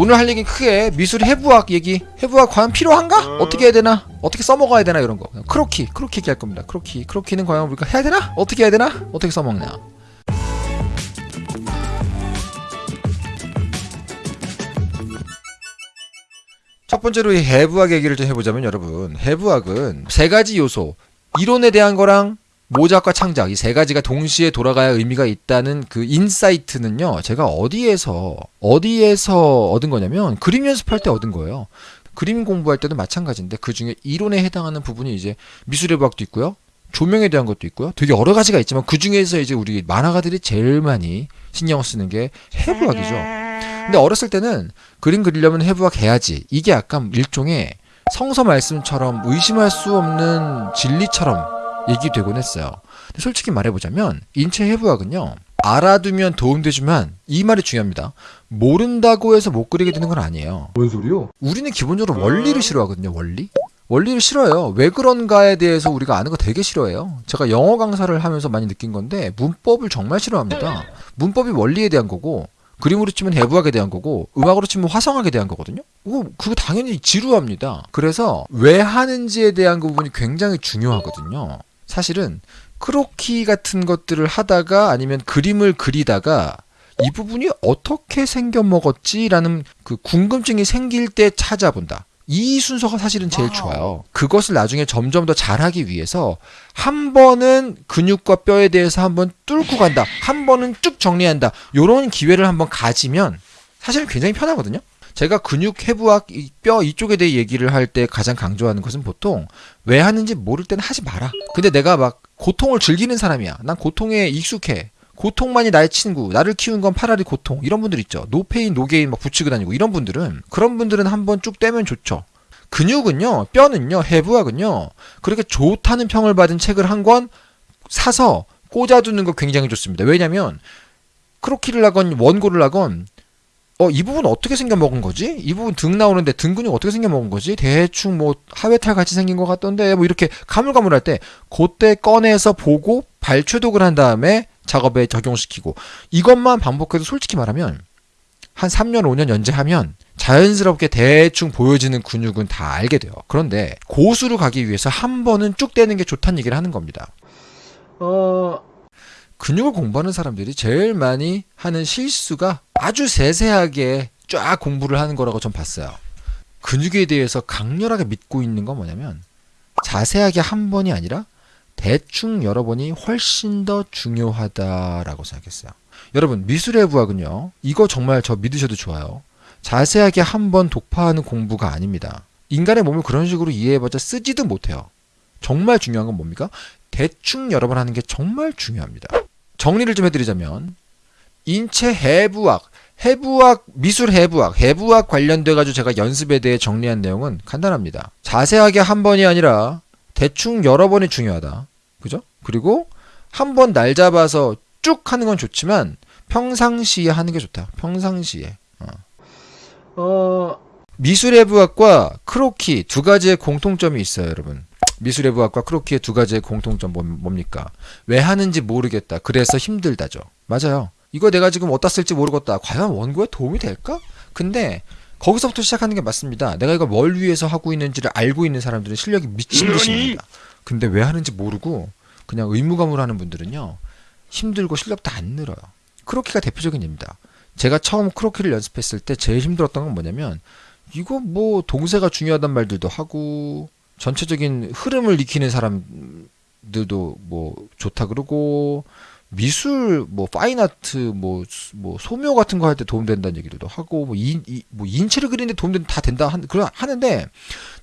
오늘 할 얘기는 크게 미술 해부학 얘기 해부학 과연 필요한가? 어떻게 해야 되나? 어떻게 써먹어야 되나 이런 거 크로키 크로키 얘기할 겁니다 크로키 크로키는 과연 우리가 해야 되나? 어떻게 해야 되나? 어떻게 써먹냐 첫 번째로 이 해부학 얘기를 좀 해보자면 여러분 해부학은 세 가지 요소 이론에 대한 거랑 모작과 창작 이 세 가지가 동시에 돌아가야 의미가 있다는 그 insight는요 제가 어디에서 어디에서 얻은 거냐면 그림 연습할 때 얻은 거예요. 그림 공부할 때도 마찬가지인데 그 중에 이론에 해당하는 부분이 이제 미술해부학도 있고요 조명에 대한 것도 있고요. 되게 여러 가지가 있지만 그 중에서 이제 우리 만화가들이 제일 많이 신경 쓰는 게 해부학이죠. 근데 어렸을 때는 그림 그리려면 해부학 해야지. 이게 약간 일종의 성서 말씀처럼 의심할 수 없는 진리처럼 얘기되곤 했어요. 근데 솔직히 말해보자면 인체 해부학은요. 알아두면 도움되지만 이 말이 중요합니다. 모른다고 해서 못 그리게 되는 건 아니에요. 뭔 소리요? 우리는 기본적으로 원리를 싫어하거든요. 원리? 원리를 싫어해요. 왜 그런가에 대해서 우리가 아는 거 되게 싫어해요. 제가 영어 강사를 하면서 많이 느낀 건데 문법을 정말 싫어합니다. 문법이 원리에 대한 거고 그림으로 치면 해부학에 대한 거고 음악으로 치면 화성학에 대한 거거든요. 그거, 그거 당연히 지루합니다. 그래서 왜 하는지에 대한 그 부분이 굉장히 중요하거든요. 사실은 크로키 같은 것들을 하다가 아니면 그림을 그리다가 이 부분이 어떻게 생겨 먹었지라는 그 궁금증이 생길 때 찾아본다. 이 순서가 사실은 제일 좋아요. 그것을 나중에 점점 더 잘하기 위해서 한 번은 근육과 뼈에 대해서 한번 뚫고 간다. 한 번은 쭉 정리한다. 요런 기회를 한번 가지면 사실은 굉장히 편하거든요. 제가 근육 해부학 이뼈 이쪽에 대해 얘기를 할 때 가장 강조하는 것은 보통 왜 하는지 모를 때는 하지 마라. 근데 내가 막 고통을 즐기는 사람이야. 난 고통에 익숙해. 고통만이 나의 친구, 나를 키운 건 팔 할이 고통 이런 분들 있죠. no pain no gain 막 붙이고 다니고 이런 분들은 그런 분들은 한번 쭉 떼면 좋죠. 근육은요, 뼈는요, 해부학은요. 그렇게 좋다는 평을 받은 책을 한 권 사서 꽂아두는 거 굉장히 좋습니다. 왜냐면 크로키를 하건 원고를 하건 어, 이 부분 어떻게 생겨 먹은 거지? 이 부분 등 나오는데 등 근육 어떻게 생겨 먹은 거지? 대충 뭐 하회탈 같이 생긴 것 같던데 뭐 이렇게 가물가물할 때 그때 꺼내서 보고 발췌독을 한 다음에 작업에 적용시키고 이것만 반복해도 솔직히 말하면 한 3년 5년 연재하면 자연스럽게 대충 보여지는 근육은 다 알게 돼요. 그런데 고수로 가기 위해서 한 번은 쭉 떼는 게 좋다는 얘기를 하는 겁니다. 어, 근육을 공부하는 사람들이 제일 많이 하는 실수가 아주 세세하게 쫙 공부를 하는 거라고 전 봤어요. 근육에 대해서 강렬하게 믿고 있는 건 뭐냐면 자세하게 한 번이 아니라 대충 여러 번이 훨씬 더 중요하다라고 생각했어요. 여러분 미술의 부학은요. 이거 정말 저 믿으셔도 좋아요. 자세하게 한 번 독파하는 공부가 아닙니다. 인간의 몸을 그런 식으로 이해해봤자 쓰지도 못해요. 정말 중요한 건 뭡니까? 대충 여러 번 하는 게 정말 중요합니다. 정리를 좀 해드리자면 인체 해부학, 해부학, 미술 해부학, 해부학 관련돼 가지고 제가 연습에 대해 정리한 내용은 간단합니다. 자세하게 한 번이 아니라 대충 여러 번이 중요하다. 그죠? 그리고 한 번 날 잡아서 쭉 하는 건 좋지만 평상시에 하는 게 좋다. 평상시에. 어. 어, 미술해부학과 크로키 두 가지의 공통점이 있어요, 여러분. 미술해부학과 크로키의 두 가지의 공통점 뭐- 뭡니까? 왜 하는지 모르겠다. 그래서 힘들다죠. 맞아요. 이거 내가 지금 어디다 쓸지 모르겠다. 과연 원고에 도움이 될까? 근데 거기서부터 시작하는 게 맞습니다. 내가 이걸 뭘 위해서 하고 있는지를 알고 있는 사람들은 실력이 미친 듯입니다. 근데 왜 하는지 모르고 그냥 의무감으로 하는 분들은요. 힘들고 실력도 안 늘어요. 크로키가 대표적인 예입니다. 제가 처음 크로키를 연습했을 때 제일 힘들었던 건 뭐냐면 이거 뭐 동세가 중요하단 말들도 하고 전체적인 흐름을 익히는 사람들도 뭐 좋다 그러고 미술 뭐 fine art 뭐, 뭐 소묘 같은 거 할 때 도움된다는 얘기도 하고 뭐, 인, 이, 뭐 인체를 그리는데 도움된 다 된다 한, 그런 하는데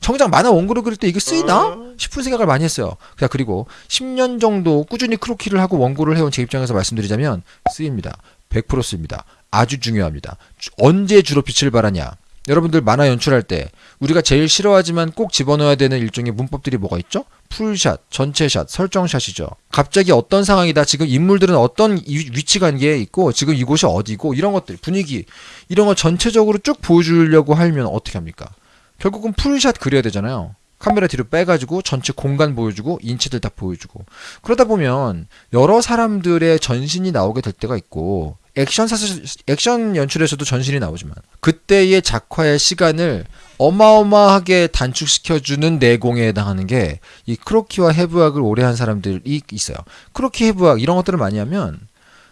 정작 만화 원고를 그릴 때 이게 쓰이나 싶은 생각을 많이 했어요. 그냥 그리고 10년 정도 꾸준히 크로키를 하고 원고를 해온 제 입장에서 말씀드리자면 쓰입니다. 100% 씁니다. 아주 중요합니다. 주- 언제 주로 빛을 발하냐? 여러분들 만화 연출할 때 우리가 제일 싫어하지만 꼭 집어넣어야 되는 일종의 문법들이 뭐가 있죠? 풀샷, 전체샷, 설정샷이죠. 갑자기 어떤 상황이다. 지금 인물들은 어떤 이- 위치 관계에 있고 지금 이곳이 어디고 이런 것들 분위기 이런 거 전체적으로 쭉 보여주려고 하면 어떻게 합니까? 결국은 풀샷 그려야 되잖아요. 카메라 뒤로 빼가지고 전체 공간 보여주고 인체들 다 보여주고 그러다 보면 여러 사람들의 전신이 나오게 될 때가 있고 액션 사실 액션 연출에서도 전신이 나오지만 그때의 작화의 시간을 어마어마하게 단축시켜주는 내공에 해당하는 게 이 크로키와 해부학을 오래 한 사람들이 있어요. 크로키 해부학 이런 것들을 많이 하면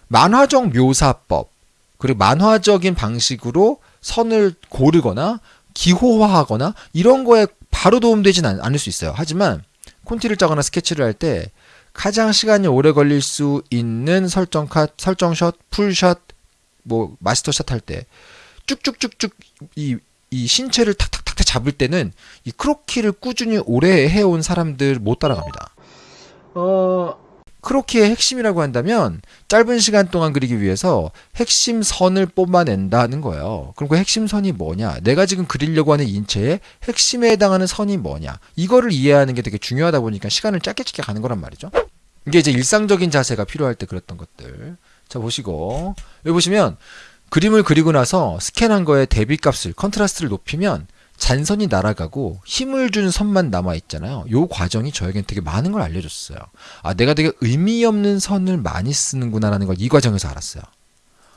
만화적 묘사법 그리고 만화적인 방식으로 선을 고르거나 기호화하거나 이런 거에 바로 도움되진 않- 않을 수 있어요. 하지만 콘티를 짜거나 스케치를 할 때 가장 시간이 오래 걸릴 수 있는 설정 컷, 설정 샷, 풀 샷, 뭐 마스터 샷 할 때 쭉쭉쭉쭉 이, 이 신체를 탁탁탁탁 잡을 때는 이 크로키를 꾸준히 오래 해온 사람들 못 따라갑니다. 어, 크로키의 핵심이라고 한다면 짧은 시간 동안 그리기 위해서 핵심 선을 뽑아낸다는 거예요. 그럼 그 핵심 선이 뭐냐? 내가 지금 그리려고 하는 인체의 핵심에 해당하는 선이 뭐냐? 이거를 이해하는 게 되게 중요하다 보니까 시간을 짧게 짧게 가는 거란 말이죠. 이게 이제 일상적인 자세가 필요할 때 그랬던 것들. 자, 보시고. 여기 보시면 그림을 그리고 나서 스캔한 거에 대비 값을, 컨트라스트를 높이면 잔선이 날아가고 힘을 준 선만 남아 있잖아요. 요 과정이 저에겐 되게 많은 걸 알려줬어요. 아, 내가 되게 의미 없는 선을 많이 쓰는구나라는 걸 이 과정에서 알았어요.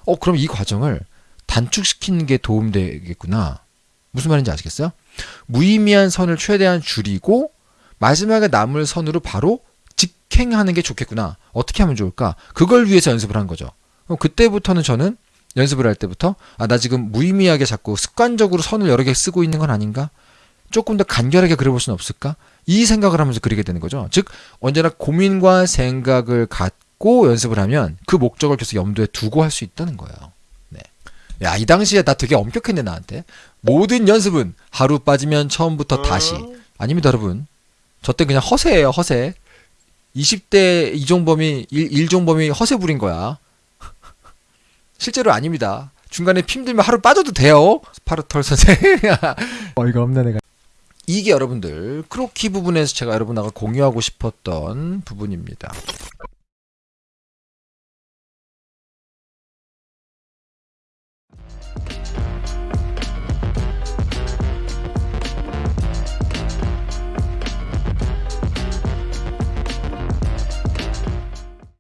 어, 그럼 이 과정을 단축시키는 게 도움되겠구나. 무슨 말인지 아시겠어요? 무의미한 선을 최대한 줄이고 마지막에 남을 선으로 바로 직행하는 게 좋겠구나. 어떻게 하면 좋을까? 그걸 위해서 연습을 한 거죠. 그때부터는 저는 연습을 할 때부터 아, 나 지금 무의미하게 자꾸 습관적으로 선을 여러 개 쓰고 있는 건 아닌가? 조금 더 간결하게 그려볼 수는 없을까? 이 생각을 하면서 그리게 되는 거죠. 즉, 언제나 고민과 생각을 갖고 연습을 하면 그 목적을 계속 염두에 두고 할 수 있다는 거예요. 네. 야, 이 당시에 나 되게 엄격했네, 나한테. 모든 연습은 하루 빠지면 처음부터 다시. 아닙니다, 여러분. 저 때 그냥 허세예요, 허세. 20대 이종범이, 일, 일종범이 허세 부린 거야. 실제로 아닙니다. 중간에 피 힘들면 하루 빠져도 돼요. 스파르털 선생. 어이가 없네, 내가. 이게 여러분들 크로키 부분에서 제가 여러분하고 공유하고 싶었던 부분입니다.